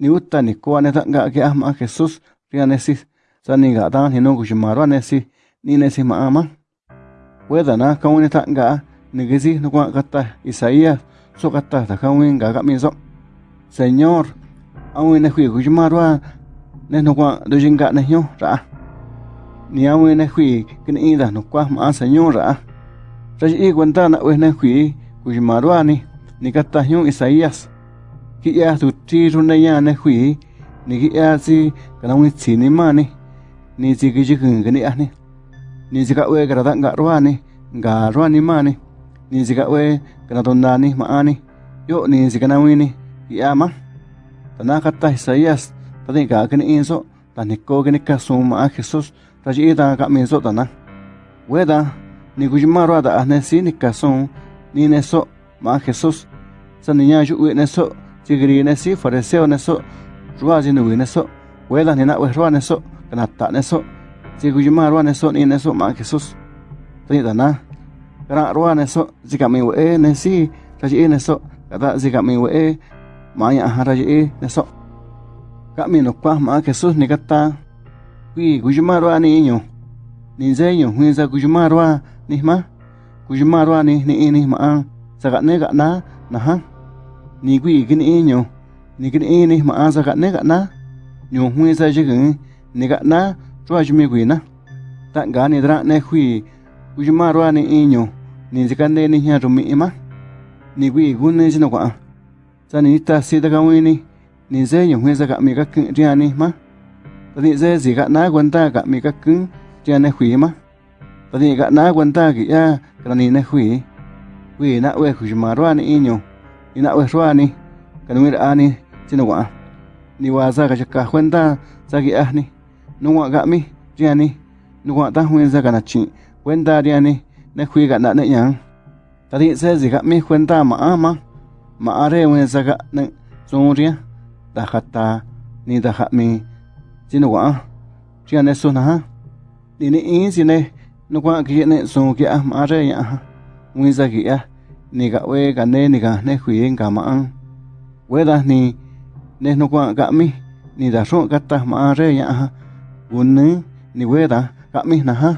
ni uta ni kwa ne tanga ke ama Jesús ria nesis sa ni ga dan ni no ku shimaro nesi ni nesi ma ama weda na ka woni tanga ni gisi no kwa kata Isaías so kata ta ka win ga ga mi so Señor awi ne hui ku shimaro ne no kwa do jinga ne hyo ni awi ne hui kin i da no kwa ma Señor ra ra i kwenta na we ne hui ku ni. Ni kata hyo Isaías ki'ya suchi runa yana hui ni ki'ya si kana un tsini mani ni si kichikun kini ani ni si ka'we kara ta nga ruani nga ruani mani ni si ka'we kana tondani maani yo ni si kana wini ki'ya ma ta nakatai sa yas tani ka kini inso tani ko kini ka su ma a jesus tachi ita ka minso tana weda ni kuchimarwa da ahne si ni ka su ni neso ma a jesus sa niña yu'u neso chigri ne si fariseo ne so ruwa ji nu ne so wela ni na we ruwa ne so kana ta ne so ji gu ma ruwa ne so ni ne so ma jesus ti da na kana ruwa ne so ji ka mi we ne si ta ji ne so kada ji ka mi we ma ya ha ra ji ne so ka mi no kwa ma jesus ni kata wi gu ma ruwa ni nyo ni ze nyo hui za gu ma ruwa ni ma gu ma ruwa ni ni ni ma sa ga ne ga na na ha ni gui gin e nyo. Ni gin e ni ma za ga ne ga na. Nyo hui za ji gin ni ga na. Chua ji mi gui na. Ta ga ni dra ne hui. U ji ma ro ni e nyo. Ni ji ga ne ni hya ru mi e ma. Ni gui gu ne ji no kwa za ni ta si da ga wi ni. Ni ze nyo hui za ga mi ga kin ri ni ma ta ni ze ji ga na gwan ta ga mi ga kin ri ne hui ma. Ta ni ga na gwan ta gi ya ga ni ne hui. Wi na we hu ji ma ro ni e nyo ina we ruani kanwir ani sino ni. Waza ga chaka ka kwenta za ahni no ga mi riani no ta huin za kana chi. Kwenta riani na khui ga na na yang. Tadi se zi ga mi kwenta ma ama ma. Are wen za ga na zoria da khata ni da kha mi. Sino wa riani so na ha. Ni ni in si ne. No wa ki ne so ki ah ma are ya ha. Wen za gi ya ah. Ni ga we ga ne ni ga ne hui ga ma an we da ni ne no kwa ga mi. Ni da ro ga ta ma re ya ha. Un ni we da ga mi na ha